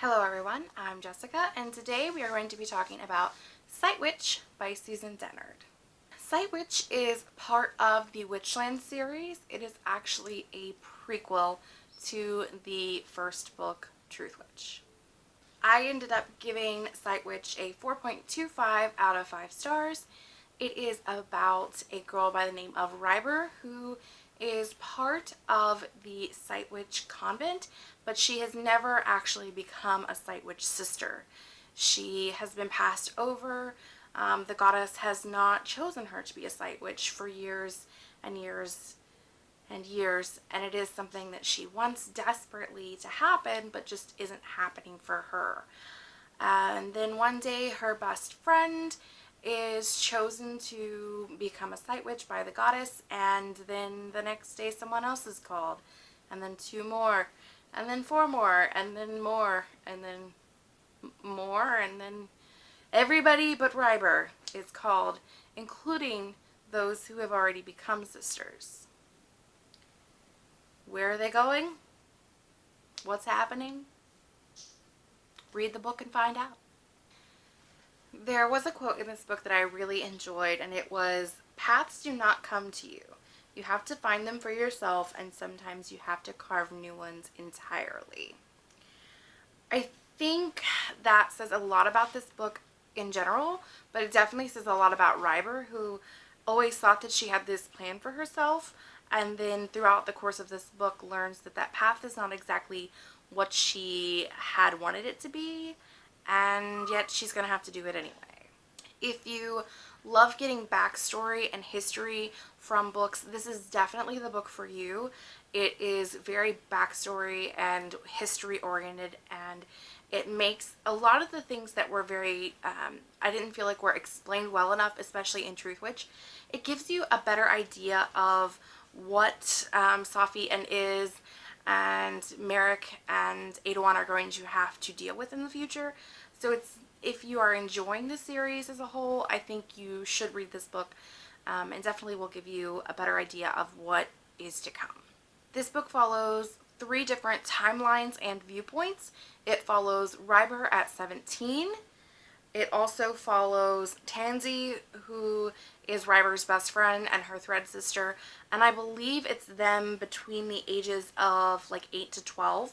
Hello everyone, I'm Jessica and today we are going to be talking about Sight Witch by Susan Dennard. Sight Witch is part of the Witchland series. It is actually a prequel to the first book, Truth Witch. I ended up giving Sight Witch a 4.25 out of 5 stars. It is about a girl by the name of Ryber who is part of the Sight Witch convent, but she has never actually become a Sight Witch sister. She has been passed over. Um, the goddess has not chosen her to be a Sight Witch for years and years and years, and it is something that she wants desperately to happen, but just isn't happening for her. And then one day her best friend is chosen to become a sight witch by the goddess and then the next day someone else is called and then two more and then four more and then more and then more and then everybody but Ryber is called including those who have already become sisters. Where are they going? What's happening? Read the book and find out. There was a quote in this book that I really enjoyed and it was, paths do not come to you. You have to find them for yourself and sometimes you have to carve new ones entirely. I think that says a lot about this book in general, but it definitely says a lot about Ryber who always thought that she had this plan for herself and then throughout the course of this book learns that that path is not exactly what she had wanted it to be and yet she's going to have to do it anyway. If you love getting backstory and history from books, this is definitely the book for you. It is very backstory and history oriented and it makes a lot of the things that were very, um, I didn't feel like were explained well enough, especially in Truth Witch. It gives you a better idea of what um, Safi and Iz and Merik and Aeduan are going to have to deal with in the future. So it's if you are enjoying the series as a whole, I think you should read this book um, and definitely will give you a better idea of what is to come. This book follows three different timelines and viewpoints. It follows Ryber at 17. It also follows Tansy, who is Ryber's best friend and her thread sister, and I believe it's them between the ages of like 8 to 12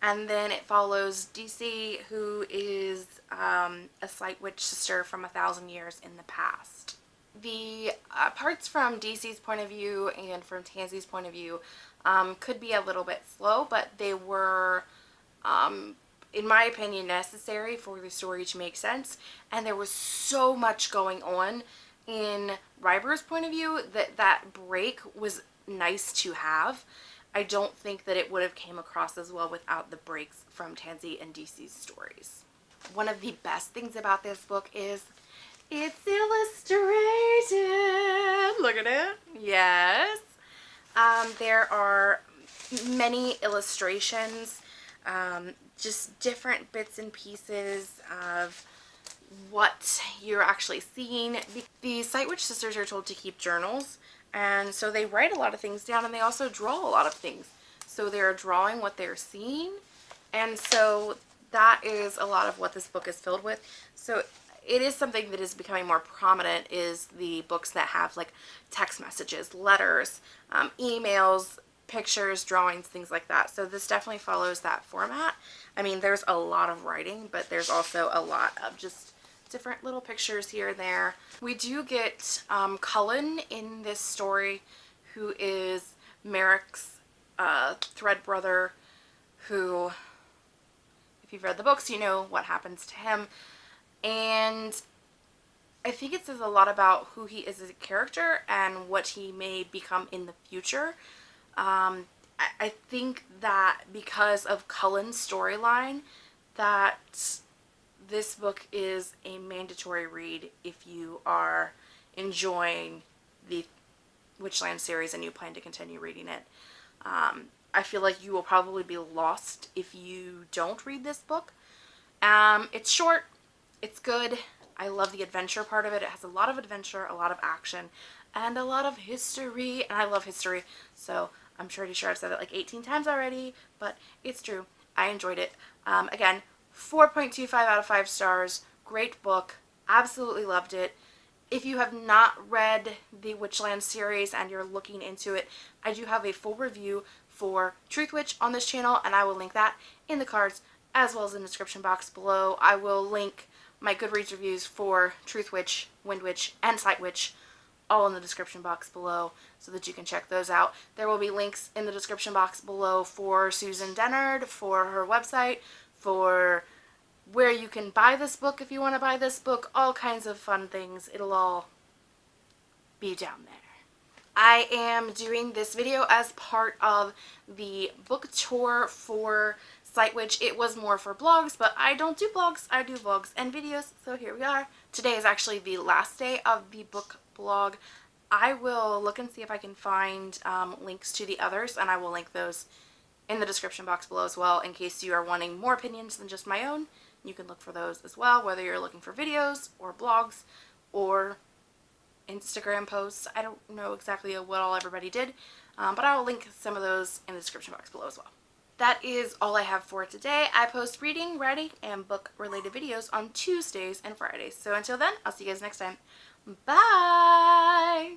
and then it follows DC who is um, a Sight Witch sister from a thousand years in the past. The uh, parts from DC's point of view and from Tansy's point of view um, could be a little bit slow but they were um, in my opinion necessary for the story to make sense and there was so much going on in Ryber's point of view that that break was nice to have I don't think that it would have came across as well without the breaks from Tansy and DC's stories. One of the best things about this book is it's illustrated. Look at it. Yes. Um, there are many illustrations, um, just different bits and pieces of what you're actually seeing. The Sight Witch sisters are told to keep journals and so they write a lot of things down and they also draw a lot of things. So they're drawing what they're seeing. And so that is a lot of what this book is filled with. So it is something that is becoming more prominent is the books that have like text messages, letters, um, emails, pictures, drawings, things like that. So this definitely follows that format. I mean, there's a lot of writing, but there's also a lot of just different little pictures here and there. We do get um, Cullen in this story who is Merik's uh, thread brother who, if you've read the books, you know what happens to him. And I think it says a lot about who he is as a character and what he may become in the future. Um, I, I think that because of Cullen's storyline, that this book is a mandatory read if you are enjoying the Witchland series and you plan to continue reading it. Um, I feel like you will probably be lost if you don't read this book. Um, it's short, it's good, I love the adventure part of it. It has a lot of adventure, a lot of action, and a lot of history, and I love history, so I'm pretty sure I've said it like 18 times already, but it's true. I enjoyed it. Um, again, 4.25 out of 5 stars. Great book. Absolutely loved it. If you have not read the Witchland series and you're looking into it, I do have a full review for Truth Witch on this channel and I will link that in the cards as well as in the description box below. I will link my Goodreads reviews for Truth Witch, Wind Witch, and Sight Witch all in the description box below so that you can check those out. There will be links in the description box below for Susan Dennard, for her website, for where you can buy this book if you want to buy this book, all kinds of fun things. It'll all be down there. I am doing this video as part of the book tour for Sight Witch. It was more for blogs, but I don't do blogs. I do vlogs and videos, so here we are. Today is actually the last day of the book blog. I will look and see if I can find um, links to the others, and I will link those in the description box below as well in case you are wanting more opinions than just my own. You can look for those as well, whether you're looking for videos or blogs or Instagram posts. I don't know exactly what all everybody did, um, but I will link some of those in the description box below as well. That is all I have for today. I post reading, writing, and book related videos on Tuesdays and Fridays. So until then, I'll see you guys next time. Bye!